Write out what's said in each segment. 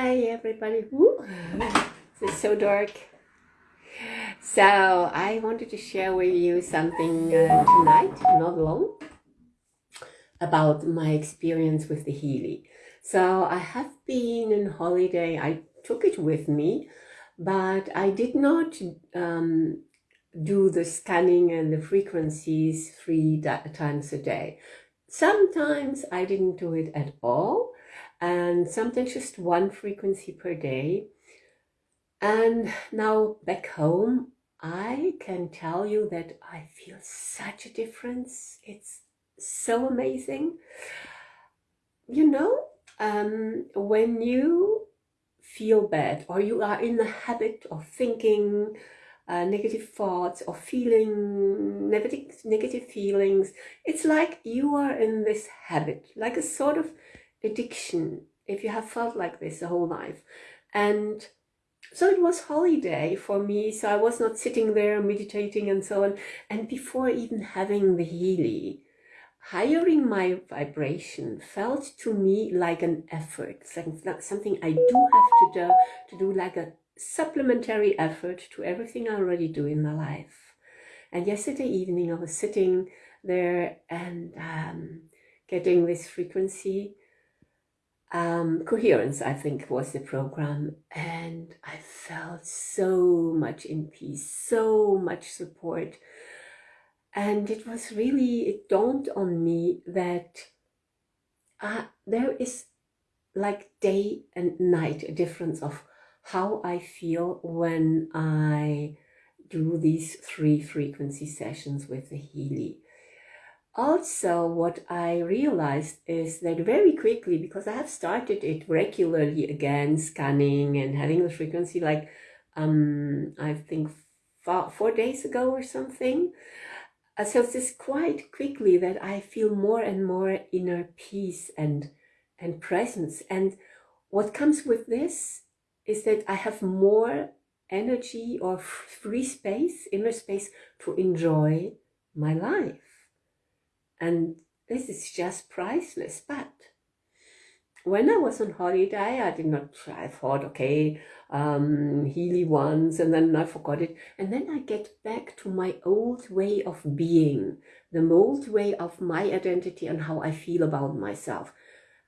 Hi everybody. It's so dark. So I wanted to share with you something uh, tonight, not long, about my experience with the Healy. So I have been in holiday. I took it with me, but I did not um, do the scanning and the frequencies three times a day. Sometimes I didn't do it at all and sometimes just one frequency per day. And now back home, I can tell you that I feel such a difference. It's so amazing. You know, um, when you feel bad or you are in the habit of thinking uh, negative thoughts or feeling negative, negative feelings, it's like you are in this habit, like a sort of addiction if you have felt like this the whole life. And so it was holiday for me. So I was not sitting there meditating and so on. And before even having the Healy, hiring my vibration felt to me like an effort, like something I do have to do, to do like a supplementary effort to everything I already do in my life. And yesterday evening I was sitting there and um, getting this frequency um, coherence, I think, was the program. And I felt so much in peace, so much support. And it was really, it dawned on me that uh, there is like day and night a difference of how I feel when I do these three frequency sessions with the Healy. Also, what I realized is that very quickly, because I have started it regularly again, scanning and having the frequency like, um, I think four, four days ago or something. Uh, so it's just quite quickly that I feel more and more inner peace and, and presence. And what comes with this is that I have more energy or free space, inner space to enjoy my life. And this is just priceless. But when I was on holiday, I did not, I thought, okay, um, Healy once, and then I forgot it. And then I get back to my old way of being, the old way of my identity and how I feel about myself.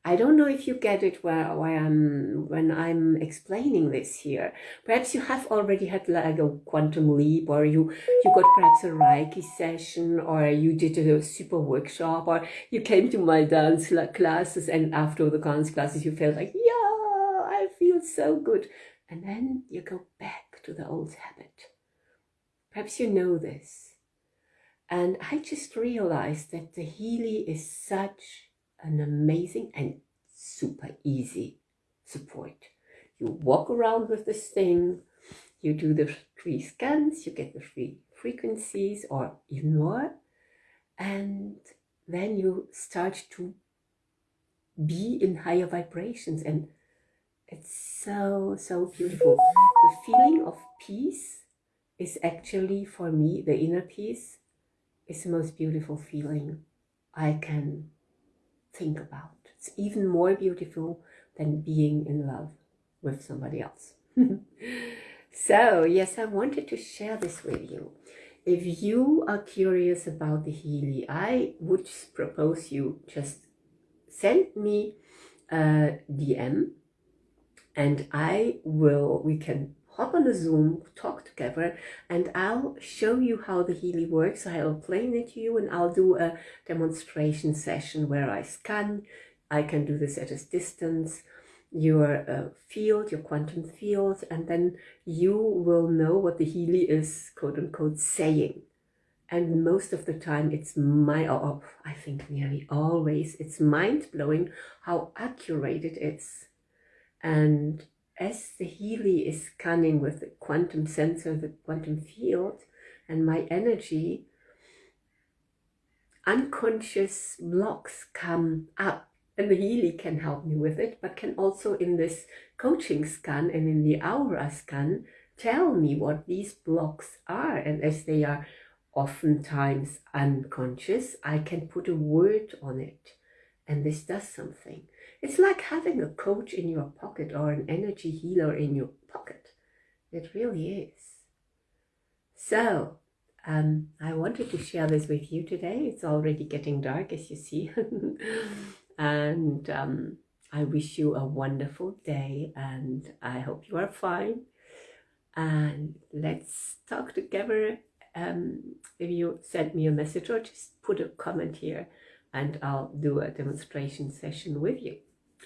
I don't know if you get it where, where I'm, when I'm explaining this here. Perhaps you have already had like a quantum leap or you, you got perhaps a Reiki session or you did a super workshop or you came to my dance classes and after the dance classes you felt like, yeah, I feel so good. And then you go back to the old habit. Perhaps you know this. And I just realized that the Healy is such an amazing and super easy support. You walk around with this thing, you do the three scans, you get the three frequencies or even more, and then you start to be in higher vibrations and it's so, so beautiful. The feeling of peace is actually, for me, the inner peace is the most beautiful feeling I can think about. It's even more beautiful than being in love with somebody else. so, yes, I wanted to share this with you. If you are curious about the Healy, I would propose you just send me a DM and I will, we can hop on a Zoom, talk together, and I'll show you how the Healy works. I'll explain it to you and I'll do a demonstration session where I scan. I can do this at a distance, your uh, field, your quantum field, and then you will know what the Healy is, quote unquote, saying. And most of the time it's my, or I think nearly always, it's mind-blowing how accurate it is. And as the Healy is scanning with the quantum sensor, the quantum field, and my energy, unconscious blocks come up and the Healy can help me with it, but can also in this coaching scan and in the aura scan tell me what these blocks are. And as they are oftentimes unconscious, I can put a word on it. And this does something. It's like having a coach in your pocket or an energy healer in your pocket. It really is. So, um, I wanted to share this with you today. It's already getting dark, as you see. and um, I wish you a wonderful day and I hope you are fine. And let's talk together. Um, if you send me a message or just put a comment here and I'll do a demonstration session with you.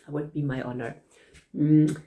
It would be my honor. Mm.